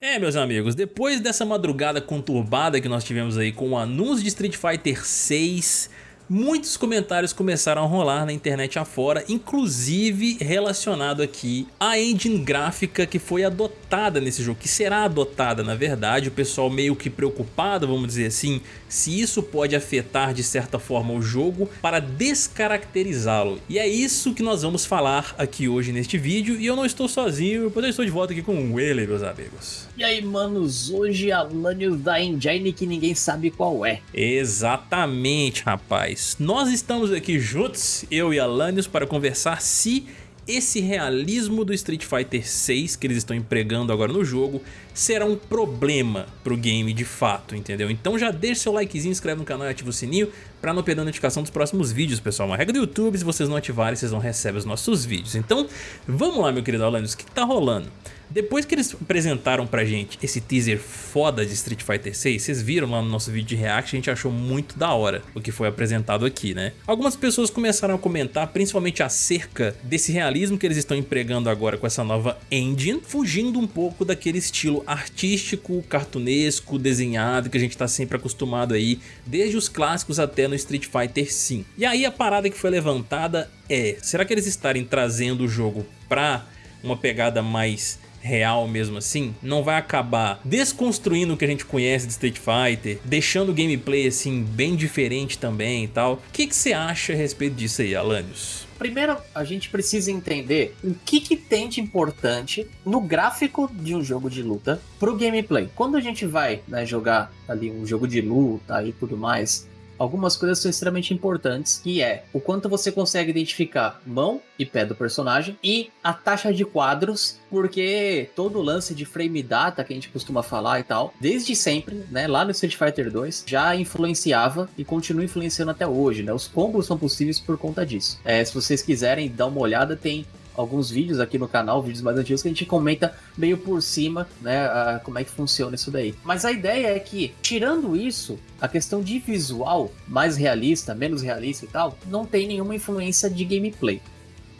É, meus amigos, depois dessa madrugada conturbada que nós tivemos aí com o anúncio de Street Fighter 6, muitos comentários começaram a rolar na internet afora, inclusive relacionado aqui à engine gráfica que foi adotada nesse jogo, que será adotada na verdade, o pessoal meio que preocupado, vamos dizer assim, se isso pode afetar de certa forma o jogo para descaracterizá-lo. E é isso que nós vamos falar aqui hoje neste vídeo, e eu não estou sozinho, pois eu estou de volta aqui com o Ele, meus amigos. E aí, manos, hoje a Lanius da Engine que ninguém sabe qual é. Exatamente, rapaz nós estamos aqui juntos, eu e Alanios, para conversar se esse realismo do Street Fighter 6 que eles estão empregando agora no jogo será um problema pro game de fato, entendeu? Então já deixa seu likezinho, inscreve no canal e ativa o sininho para não perder a notificação dos próximos vídeos, pessoal. Uma regra do YouTube, se vocês não ativarem, vocês não recebem os nossos vídeos. Então, vamos lá, meu querido Alanios, o que tá rolando? Depois que eles apresentaram pra gente esse teaser foda de Street Fighter 6, vocês viram lá no nosso vídeo de react, a gente achou muito da hora o que foi apresentado aqui, né? Algumas pessoas começaram a comentar, principalmente acerca desse realismo que eles estão empregando agora com essa nova engine, fugindo um pouco daquele estilo artístico, cartunesco, desenhado que a gente tá sempre acostumado aí, desde os clássicos até no Street Fighter 5. E aí a parada que foi levantada é, será que eles estarem trazendo o jogo pra uma pegada mais real mesmo assim, não vai acabar desconstruindo o que a gente conhece de Street Fighter, deixando o gameplay assim bem diferente também e tal. O que, que você acha a respeito disso aí, Alanios? Primeiro, a gente precisa entender o que, que tem de importante no gráfico de um jogo de luta pro gameplay. Quando a gente vai né, jogar ali um jogo de luta e tudo mais, algumas coisas são extremamente importantes, que é o quanto você consegue identificar mão e pé do personagem e a taxa de quadros, porque todo o lance de frame data que a gente costuma falar e tal, desde sempre, né, lá no Street Fighter 2, já influenciava e continua influenciando até hoje, né? Os combos são possíveis por conta disso. É, se vocês quiserem dar uma olhada, tem alguns vídeos aqui no canal, vídeos mais antigos, que a gente comenta meio por cima, né, a, como é que funciona isso daí. Mas a ideia é que, tirando isso, a questão de visual, mais realista, menos realista e tal, não tem nenhuma influência de gameplay.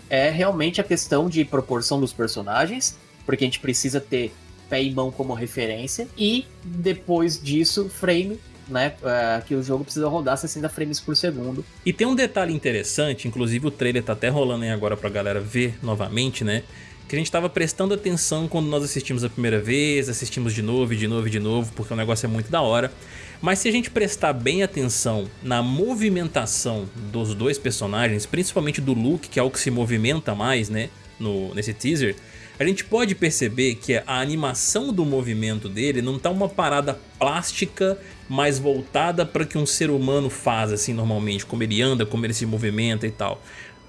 É realmente a questão de proporção dos personagens, porque a gente precisa ter pé e mão como referência, e depois disso, frame né, é, que o jogo precisa rodar 60 frames por segundo. E tem um detalhe interessante, inclusive o trailer tá até rolando aí agora pra galera ver novamente, né? Que a gente tava prestando atenção quando nós assistimos a primeira vez, assistimos de novo, de novo, de novo, porque o negócio é muito da hora. Mas se a gente prestar bem atenção na movimentação dos dois personagens, principalmente do Luke, que é o que se movimenta mais, né, no, nesse teaser, a gente pode perceber que a animação do movimento dele não tá uma parada plástica mais voltada para que um ser humano faz assim normalmente, como ele anda, como ele se movimenta e tal.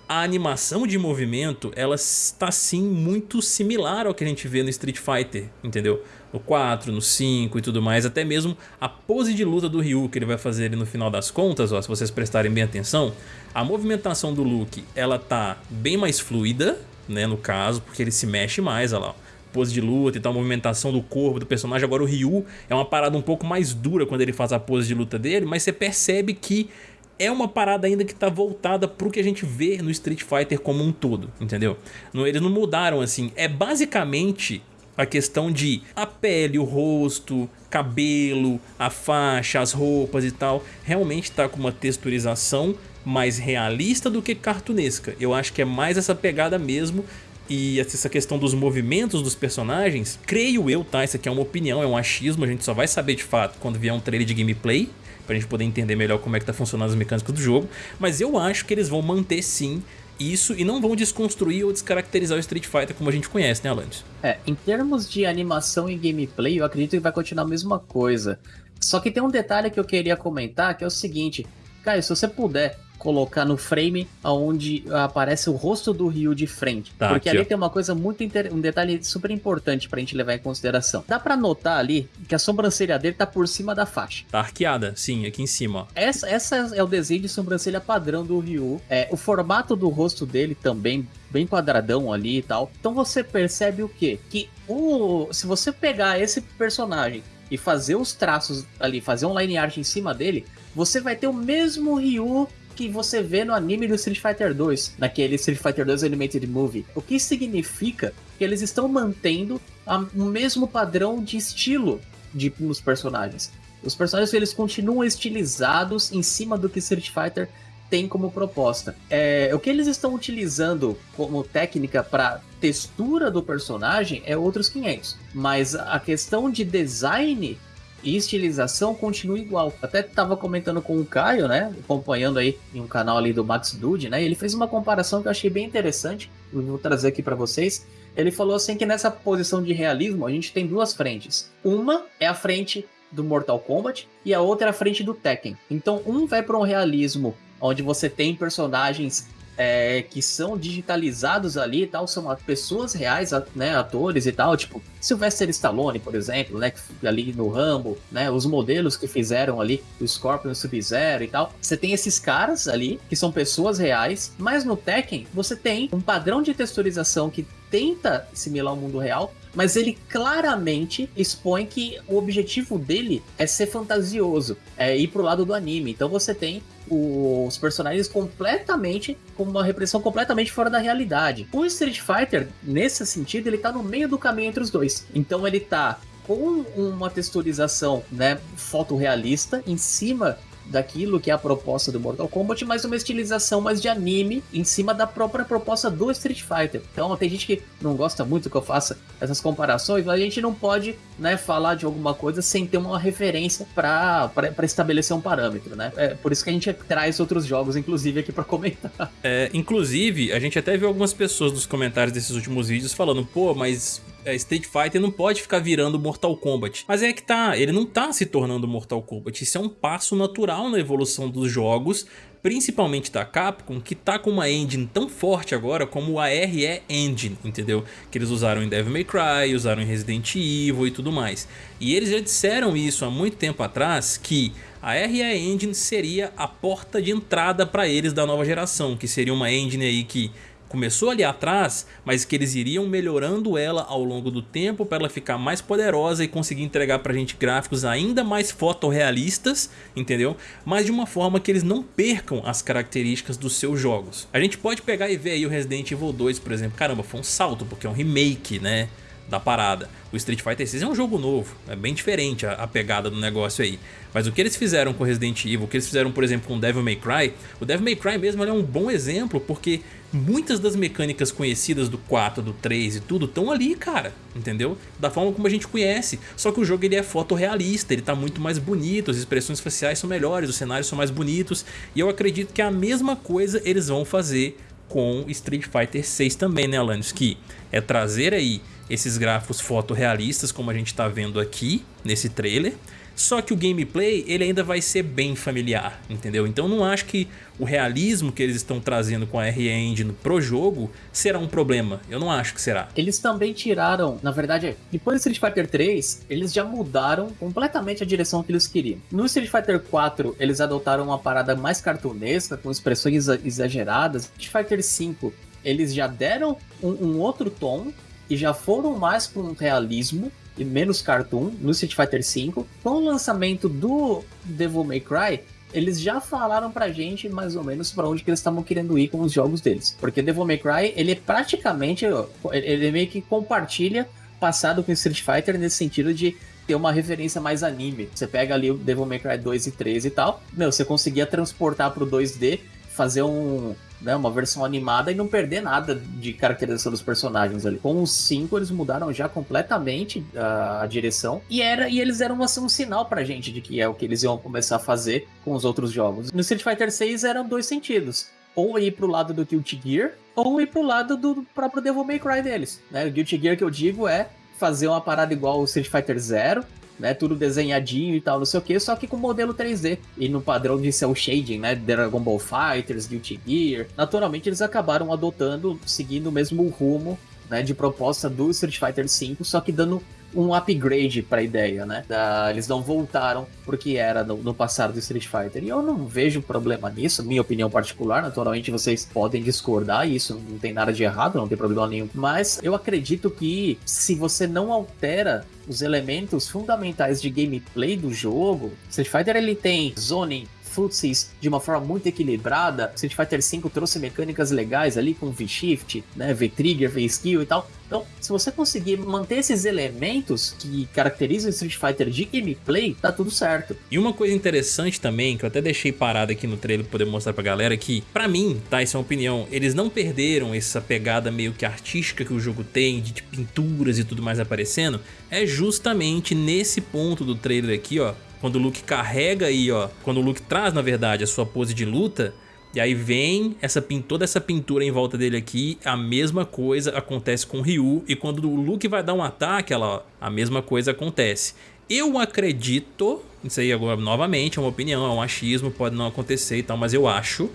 A animação de movimento, ela está sim muito similar ao que a gente vê no Street Fighter, entendeu? No 4, no 5 e tudo mais, até mesmo a pose de luta do Ryu que ele vai fazer ali no final das contas, ó, se vocês prestarem bem atenção, a movimentação do Luke, ela tá bem mais fluida, né, no caso, porque ele se mexe mais, olha lá, pose de luta e tal, movimentação do corpo do personagem. Agora o Ryu é uma parada um pouco mais dura quando ele faz a pose de luta dele, mas você percebe que é uma parada ainda que tá voltada pro que a gente vê no Street Fighter como um todo, entendeu? Eles não mudaram assim, é basicamente a questão de a pele, o rosto, cabelo, a faixa, as roupas e tal, realmente tá com uma texturização mais realista do que cartunesca. Eu acho que é mais essa pegada mesmo e essa questão dos movimentos dos personagens, creio eu, tá? Isso aqui é uma opinião, é um achismo, a gente só vai saber de fato quando vier um trailer de gameplay, pra gente poder entender melhor como é que tá funcionando as mecânicas do jogo, mas eu acho que eles vão manter sim isso e não vão desconstruir ou descaracterizar o Street Fighter como a gente conhece, né, Alanis? É, em termos de animação e gameplay, eu acredito que vai continuar a mesma coisa. Só que tem um detalhe que eu queria comentar, que é o seguinte, Caio, se você puder colocar no frame onde aparece o rosto do Ryu de frente. Tá, porque aqui, ali ó. tem uma coisa muito inter... um detalhe super importante pra gente levar em consideração. Dá pra notar ali que a sobrancelha dele tá por cima da faixa. Tá arqueada, sim, aqui em cima, ó. Essa, essa é o desenho de sobrancelha padrão do Ryu. É, o formato do rosto dele também bem quadradão ali e tal. Então você percebe o quê? Que o, se você pegar esse personagem e fazer os traços ali, fazer um line art em cima dele, você vai ter o mesmo Ryu que você vê no anime do Street Fighter 2, naquele Street Fighter 2 Animated Movie. O que significa porque eles estão mantendo a, o mesmo padrão de estilo de, nos personagens. Os personagens eles continuam estilizados em cima do que Street Fighter tem como proposta. É, o que eles estão utilizando como técnica para textura do personagem é outros 500, mas a questão de design e estilização continua igual. Até tava comentando com o Caio, né? Acompanhando aí em um canal ali do Max Dude, né? Ele fez uma comparação que eu achei bem interessante. Eu vou trazer aqui para vocês. Ele falou assim que nessa posição de realismo a gente tem duas frentes. Uma é a frente do Mortal Kombat e a outra é a frente do Tekken. Então um vai para um realismo onde você tem personagens é, que são digitalizados ali e tal, são pessoas reais, né, atores e tal, tipo Sylvester Stallone, por exemplo, né, ali no Rambo, né, os modelos que fizeram ali o Scorpion Sub-Zero e tal. Você tem esses caras ali, que são pessoas reais, mas no Tekken você tem um padrão de texturização que tenta assimilar o mundo real, mas ele claramente expõe que o objetivo dele é ser fantasioso, é ir pro lado do anime. Então você tem os personagens completamente com uma repressão completamente fora da realidade. O Street Fighter, nesse sentido, ele tá no meio do caminho entre os dois. Então ele tá com uma texturização, né, fotorrealista em cima daquilo que é a proposta do Mortal Kombat, mas uma estilização mais de anime em cima da própria proposta do Street Fighter. Então tem gente que não gosta muito que eu faça essas comparações, mas a gente não pode né, falar de alguma coisa sem ter uma referência para estabelecer um parâmetro, né? É por isso que a gente traz outros jogos, inclusive, aqui para comentar. É, inclusive, a gente até viu algumas pessoas nos comentários desses últimos vídeos falando, pô, mas é, Street Fighter não pode ficar virando Mortal Kombat. Mas é que tá, ele não tá se tornando Mortal Kombat. Isso é um passo natural na evolução dos jogos, principalmente da Capcom, que tá com uma engine tão forte agora como a RE Engine, entendeu? Que eles usaram em Devil May Cry, usaram em Resident Evil e tudo mais. E eles já disseram isso há muito tempo atrás, que a RE Engine seria a porta de entrada para eles da nova geração, que seria uma engine aí que começou ali atrás, mas que eles iriam melhorando ela ao longo do tempo para ela ficar mais poderosa e conseguir entregar pra gente gráficos ainda mais fotorrealistas, entendeu? Mas de uma forma que eles não percam as características dos seus jogos. A gente pode pegar e ver aí o Resident Evil 2, por exemplo, caramba, foi um salto, porque é um remake, né? Da parada. O Street Fighter 6 é um jogo novo, é bem diferente a, a, pegada do negócio aí. Mas o que eles fizeram com Resident Evil, o que eles fizeram, por exemplo, com Devil May Cry, o Devil May Cry mesmo é um bom exemplo, porque muitas das mecânicas conhecidas do 4, do 3 e tudo estão ali, cara, entendeu? Da forma como a gente conhece, só que o jogo ele é fotorrealista, ele tá muito mais bonito, as expressões faciais são melhores, os cenários são mais bonitos, e eu acredito que a mesma coisa eles vão fazer com Street Fighter 6 também, né, Alanis? Que é trazer aí esses gráficos fotorrealistas, como a gente está vendo aqui nesse trailer, só que o gameplay ele ainda vai ser bem familiar, entendeu? Então não acho que o realismo que eles estão trazendo com a RE Engine pro jogo será um problema. Eu não acho que será. Eles também tiraram, na verdade, depois do Street Fighter 3, eles já mudaram completamente a direção que eles queriam. No Street Fighter 4, eles adotaram uma parada mais cartunesca, com expressões exageradas. Street Fighter 5, eles já deram um, um outro tom e já foram mais para um realismo e menos cartoon no Street Fighter V. Com o lançamento do Devil May Cry, eles já falaram pra gente mais ou menos para onde que eles estavam querendo ir com os jogos deles. Porque Devil May Cry, ele é praticamente, ele meio que compartilha passado com Street Fighter nesse sentido de ter uma referência mais anime. Você pega ali o Devil May Cry 2 e 3 e tal, meu, você conseguia transportar pro 2D, fazer um, né, uma versão animada e não perder nada de caracterização dos personagens ali. Com os 5 eles mudaram já completamente a, a, direção e era e eles eram assim, um sinal pra gente de que é o que eles iam começar a fazer com os outros jogos. No Street Fighter 6 eram dois sentidos. Ou ir pro lado do Guilty Gear, ou ir pro lado do próprio Devil May Cry deles. Né? O Guilty Gear que eu digo é fazer uma parada igual o Street Fighter Zero, né? Tudo desenhadinho e tal, não sei o que, só que com modelo 3D. E no padrão de cel shading, né? Dragon Ball Fighters, Guilty Gear. Naturalmente eles acabaram adotando, seguindo o mesmo rumo né, de proposta do Street Fighter V, só que dando um upgrade para a ideia, né? Da, eles não voltaram porque era no, no, passado do Street Fighter. E eu não vejo problema nisso, minha opinião particular. Naturalmente vocês podem discordar, isso não tem nada de errado, não tem problema nenhum. Mas eu acredito que se você não altera os elementos fundamentais de gameplay do jogo, Street Fighter ele tem zoning, footsies de uma forma muito equilibrada. Street Fighter V trouxe mecânicas legais ali com V-Shift, né, V-Trigger, V-Skill e tal. Então, se você conseguir manter esses elementos que caracterizam Street Fighter de gameplay, tá tudo certo. E uma coisa interessante também, que eu até deixei parado aqui no trailer pra poder mostrar pra galera, que pra mim, tá, isso é uma opinião, eles não perderam essa pegada meio que artística que o jogo tem, de pinturas e tudo mais aparecendo, é justamente nesse ponto do trailer aqui, ó, quando o Luke carrega aí, ó, quando o Luke traz, na verdade, a sua pose de luta, e aí vem essa, toda essa pintura em volta dele aqui, a mesma coisa acontece com o Ryu, e quando o Luke vai dar um ataque, ela, a mesma coisa acontece. Eu acredito, isso aí agora novamente é uma opinião, é um achismo, pode não acontecer e tal, mas eu acho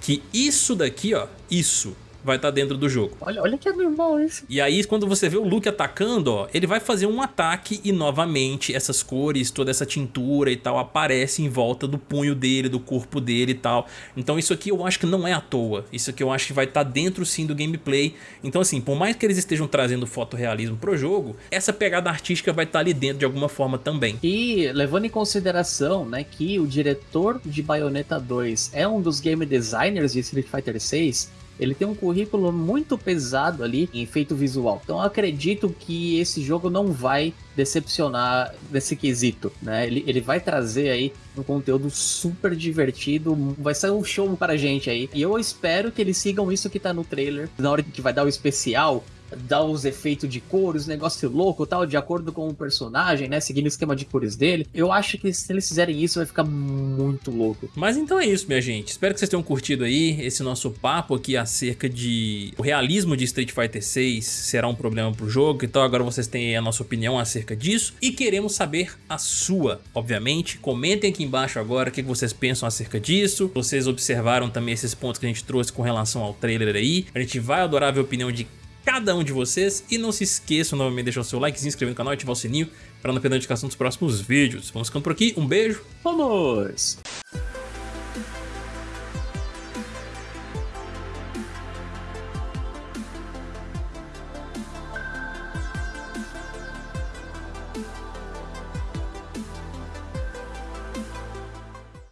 que isso daqui, ó, isso vai estar tá dentro do jogo. Olha, olha que animal isso. E aí quando você vê o Luke atacando, ó, ele vai fazer um ataque e novamente essas cores, toda essa tintura e tal aparece em volta do punho dele, do corpo dele e tal. Então isso aqui eu acho que não é à toa. Isso aqui eu acho que vai estar tá dentro sim do gameplay. Então assim, por mais que eles estejam trazendo fotorrealismo pro jogo, essa pegada artística vai estar tá ali dentro de alguma forma também. E levando em consideração, né, que o diretor de Bayonetta 2 é um dos game designers de Street Fighter 6, ele tem um currículo muito pesado ali em efeito visual. Então acredito que esse jogo não vai decepcionar nesse quesito, né? Ele, ele vai trazer aí um conteúdo super divertido, vai ser um show para a gente aí. E eu espero que eles sigam isso que tá no trailer. Na hora que vai dar o especial, dar os efeitos de cores, negócio louco tal, de acordo com o personagem, né? Seguindo o esquema de cores dele. Eu acho que se eles fizerem isso, vai ficar muito louco. Mas então é isso, minha gente. Espero que vocês tenham curtido aí esse nosso papo aqui acerca de o realismo de Street Fighter 6 será um problema pro jogo. Então agora vocês têm a nossa opinião acerca disso e queremos saber a sua, obviamente. Comentem aqui embaixo agora o que vocês pensam acerca disso. Vocês observaram também esses pontos que a gente trouxe com relação ao trailer aí. A gente vai adorar ver a opinião de cada um de vocês. E não se esqueçam novamente de deixar o seu like, se inscrever no canal e ativar o sininho para não perder a notificação dos próximos vídeos. Vamos ficando por aqui, um beijo. Vamos!